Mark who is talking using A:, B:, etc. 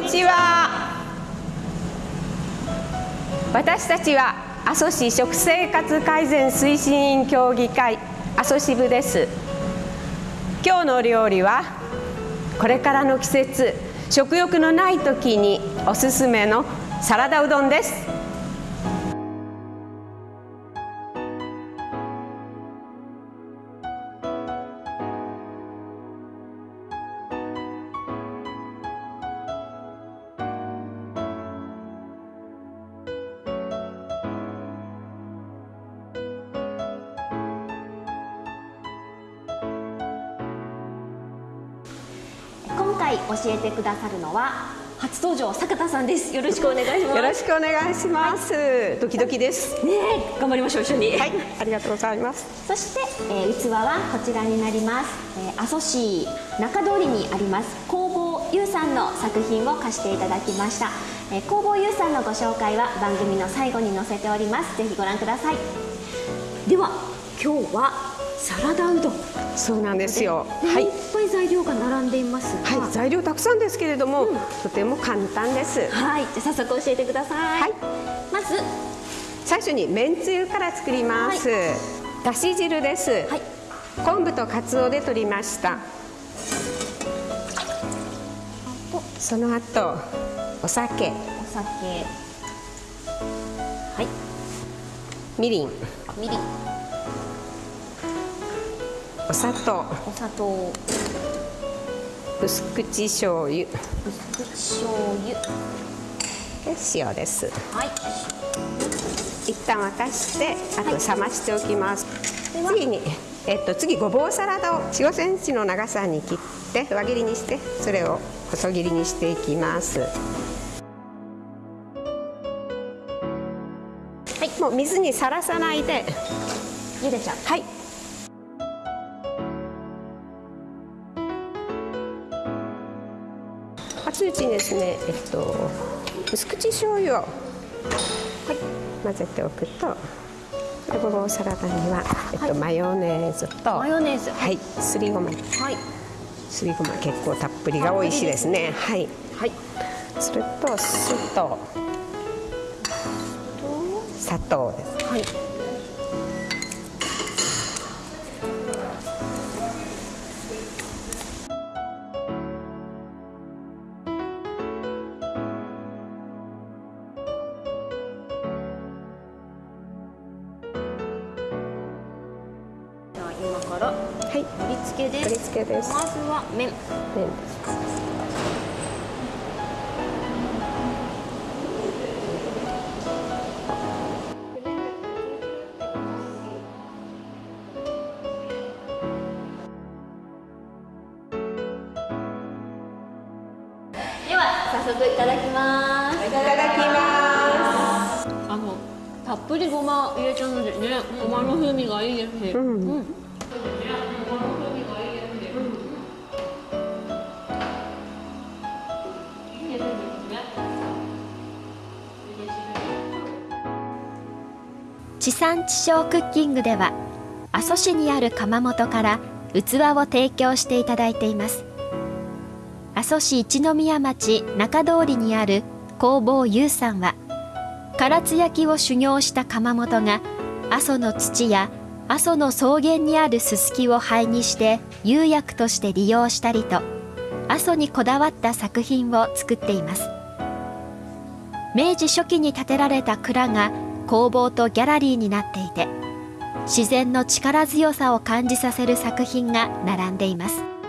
A: にちは。私たちは阿蘇市食生活改善推進員協議会阿蘇支部です。今日の料理はこれからの季節食欲のない時におすすめのサラダうどんです。
B: 回教えてくださるのは初登場坂田さんです。よろしくお願いします。
A: よろしくお願いします、はい、ドキドキです。
B: ね頑張りましょう一緒に。
A: はいありがとうございます。
B: そして、えー、器はこちらになります、えー、阿蘇市中通りにあります工房優さんの作品を貸していただきました、えー、工房優さんのご紹介は番組の最後に載せております。ぜひご覧ください。では今日はサラダうどん。
A: そうなんですよ、
B: はい、いっぱい材料が並んでいます
A: はい、材料たくさんですけれども、うん、とても簡単です。
B: はいじゃ早速教えてください、はい、まず。
A: 最初にめんつゆから作ります、はい、だし汁です、はい、昆布と鰹で取りました。その後お酒。
B: お酒。はい。
A: みりん。
B: みりん
A: お砂糖。
B: お砂糖。
A: 薄口醤油。
B: 薄口醤油。
A: で塩です。
B: はい。
A: 一旦沸かしてあと冷ましておきます、は。い、次にえっと次ごぼうサラダを4、5センチの長さに切って輪切りにしてそれを細切りにしていきます。はい。もう水にさらさないで。
B: 茹でちゃう。
A: はい熱いうちにですね、えっと、薄口醤油を、はい、混ぜておくとごぼうサラダには、えっと、はい、マヨネーズと
B: マヨネーズ。
A: はいすりごま。はい。すりごま結構たっぷりが美味しいですね。はい、はい、それと酢と砂糖です。はい
B: からはい。盛り付けです。
A: 盛り付けです。
B: まずは麺。麺。では早速いただきます。
A: いただきます。
B: あのたっぷりごま入れちゃうのでね。ごまの風味がいいですね、うん、うん地産地消クッキングでは阿蘇市にある窯元から器を提供していただいています。阿蘇市一宮町中通りにある工房優さんは唐津焼を修行した窯元が阿蘇の土や阿蘇の草原にあるすすきを灰にして釉薬として利用したりと阿蘇にこだわった作品を作っています。明治初期に建てられた蔵が工房とギャラリーになっていて自然の力強さを感じさせる作品が並んでいます。